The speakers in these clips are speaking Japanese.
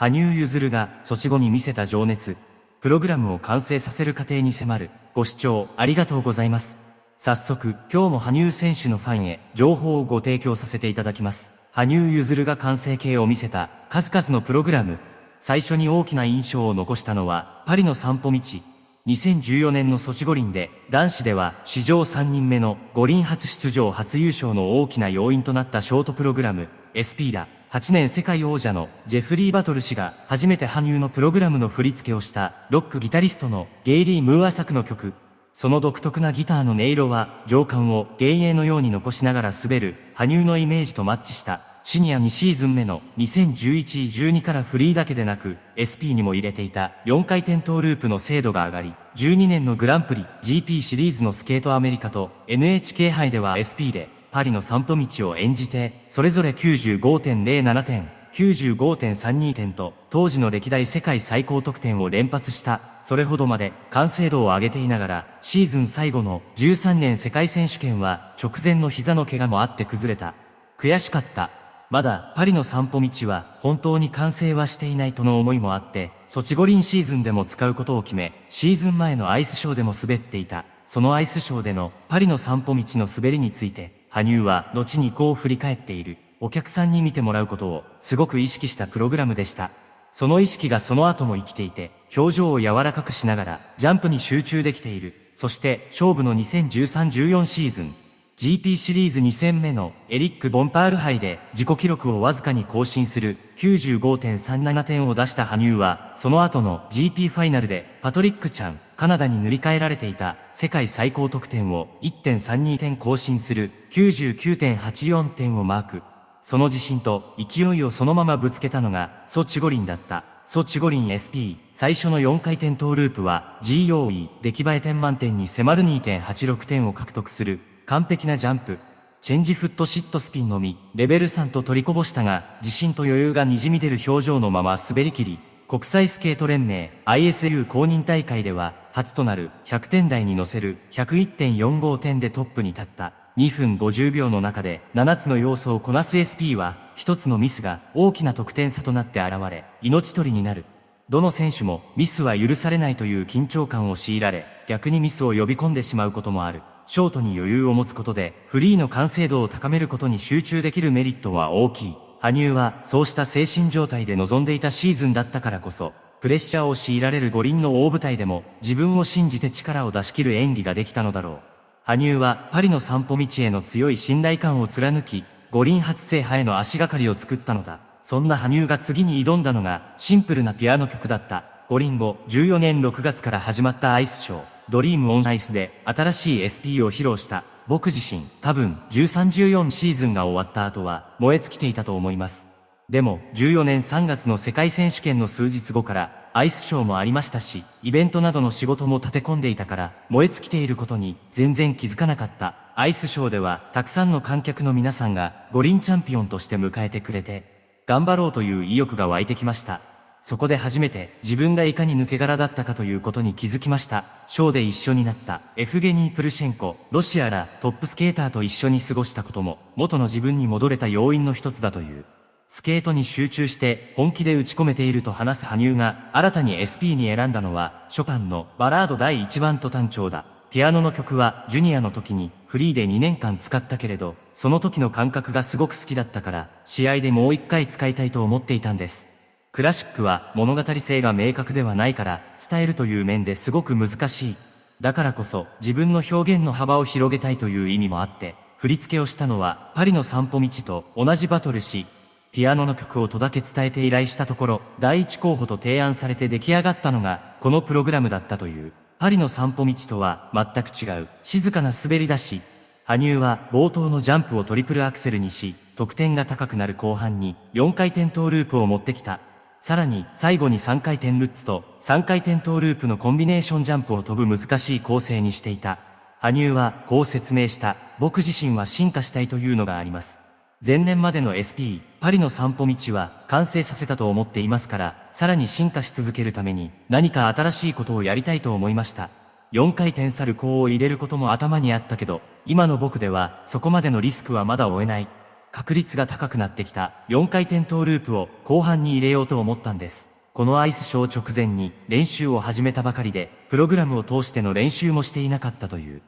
羽生結弦が措置後に見せた情熱、プログラムを完成させる過程に迫る。ご視聴ありがとうございます。早速、今日も羽生選手のファンへ情報をご提供させていただきます。羽生結弦が完成形を見せた数々のプログラム。最初に大きな印象を残したのは、パリの散歩道。2014年のソチ五輪で、男子では史上3人目の五輪初出場初優勝の大きな要因となったショートプログラム、SP だ。8年世界王者のジェフリー・バトル氏が初めて羽生のプログラムの振り付けをしたロックギタリストのゲイリー・ムーア作の曲。その独特なギターの音色は情感を幻影のように残しながら滑る羽生のイメージとマッチしたシニア2シーズン目の2011-12からフリーだけでなく SP にも入れていた4回転トーループの精度が上がり12年のグランプリ GP シリーズのスケートアメリカと NHK 杯では SP でパリの散歩道を演じて、それぞれ95.07点、95.32点と、当時の歴代世界最高得点を連発した、それほどまで完成度を上げていながら、シーズン最後の13年世界選手権は、直前の膝の怪我もあって崩れた。悔しかった。まだパリの散歩道は本当に完成はしていないとの思いもあって、ソチ五輪シーズンでも使うことを決め、シーズン前のアイスショーでも滑っていた。そのアイスショーでのパリの散歩道の滑りについて、羽生は後にこう振り返っている。お客さんに見てもらうことをすごく意識したプログラムでした。その意識がその後も生きていて、表情を柔らかくしながらジャンプに集中できている。そして勝負の2013-14シーズン、GP シリーズ2戦目のエリック・ボンパール杯で自己記録をわずかに更新する95.37点を出した羽生は、その後の GP ファイナルでパトリックちゃん、カナダに塗り替えられていた世界最高得点を1.32点更新する99.84点をマーク。その自信と勢いをそのままぶつけたのがソチ五輪だった。ソチ五輪 SP 最初の4回転トーループは GOE 出来栄え点満点に迫る2.86点を獲得する。完璧なジャンプ、チェンジフットシットスピンのみ、レベル3と取りこぼしたが、自信と余裕が滲み出る表情のまま滑り切り、国際スケート連盟 ISU 公認大会では、初となる100点台に乗せる101.45点でトップに立った。2分50秒の中で7つの要素をこなす SP は、1つのミスが大きな得点差となって現れ、命取りになる。どの選手もミスは許されないという緊張感を強いられ、逆にミスを呼び込んでしまうこともある。ショートに余裕を持つことで、フリーの完成度を高めることに集中できるメリットは大きい。羽生は、そうした精神状態で臨んでいたシーズンだったからこそ、プレッシャーを強いられる五輪の大舞台でも、自分を信じて力を出し切る演技ができたのだろう。羽生は、パリの散歩道への強い信頼感を貫き、五輪初制覇への足がかりを作ったのだ。そんな羽生が次に挑んだのが、シンプルなピアノ曲だった。五輪後、14年6月から始まったアイスショー。ドリームオンアイスで新しい SP を披露した僕自身多分13-14シーズンが終わった後は燃え尽きていたと思います。でも14年3月の世界選手権の数日後からアイスショーもありましたし、イベントなどの仕事も立て込んでいたから燃え尽きていることに全然気づかなかった。アイスショーではたくさんの観客の皆さんが五輪チャンピオンとして迎えてくれて、頑張ろうという意欲が湧いてきました。そこで初めて自分がいかに抜け殻だったかということに気づきました。ショーで一緒になったエフゲニー・プルシェンコ、ロシアらトップスケーターと一緒に過ごしたことも元の自分に戻れた要因の一つだという。スケートに集中して本気で打ち込めていると話す羽生が新たに SP に選んだのはショパンのバラード第1番と単調だ。ピアノの曲はジュニアの時にフリーで2年間使ったけれど、その時の感覚がすごく好きだったから、試合でもう一回使いたいと思っていたんです。クラシックは物語性が明確ではないから伝えるという面ですごく難しい。だからこそ自分の表現の幅を広げたいという意味もあって、振り付けをしたのはパリの散歩道と同じバトルし、ピアノの曲をとだけ伝えて依頼したところ、第一候補と提案されて出来上がったのがこのプログラムだったという。パリの散歩道とは全く違う静かな滑り出し、羽生は冒頭のジャンプをトリプルアクセルにし、得点が高くなる後半に4回転トーループを持ってきた。さらに最後に3回転ルッツと3回転トーループのコンビネーションジャンプを飛ぶ難しい構成にしていた。羽生はこう説明した。僕自身は進化したいというのがあります。前年までの SP、パリの散歩道は完成させたと思っていますから、さらに進化し続けるために何か新しいことをやりたいと思いました。4回転サルコーを入れることも頭にあったけど、今の僕ではそこまでのリスクはまだ負えない。確率が高くなってきた4回転トーループを後半に入れようと思ったんです。このアイスショー直前に練習を始めたばかりで、プログラムを通しての練習もしていなかったという。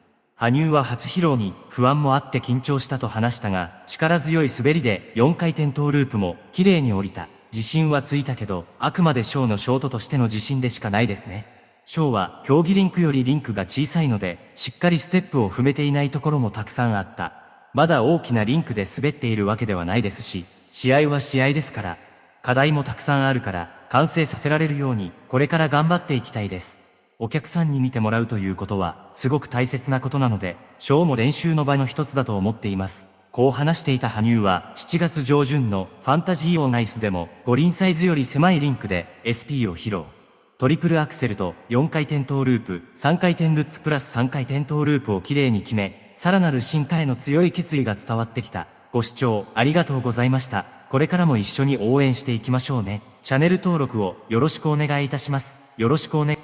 羽生は初披露に不安もあって緊張したと話したが、力強い滑りで4回転トーループも綺麗に降りた。自信はついたけど、あくまでショーのショートとしての自信でしかないですね。ショーは競技リンクよりリンクが小さいので、しっかりステップを踏めていないところもたくさんあった。まだ大きなリンクで滑っているわけではないですし、試合は試合ですから、課題もたくさんあるから、完成させられるように、これから頑張っていきたいです。お客さんに見てもらうということは、すごく大切なことなので、ショーも練習の場の一つだと思っています。こう話していた羽生は、7月上旬のファンタジーオーナイスでも、五輪サイズより狭いリンクで SP を披露。トリプルアクセルと4回転トーループ、3回転ルッツプラス3回転トーループをきれいに決め、さらなる進化への強い決意が伝わってきた。ご視聴ありがとうございました。これからも一緒に応援していきましょうね。チャンネル登録をよろしくお願いいたします。よろしくお願い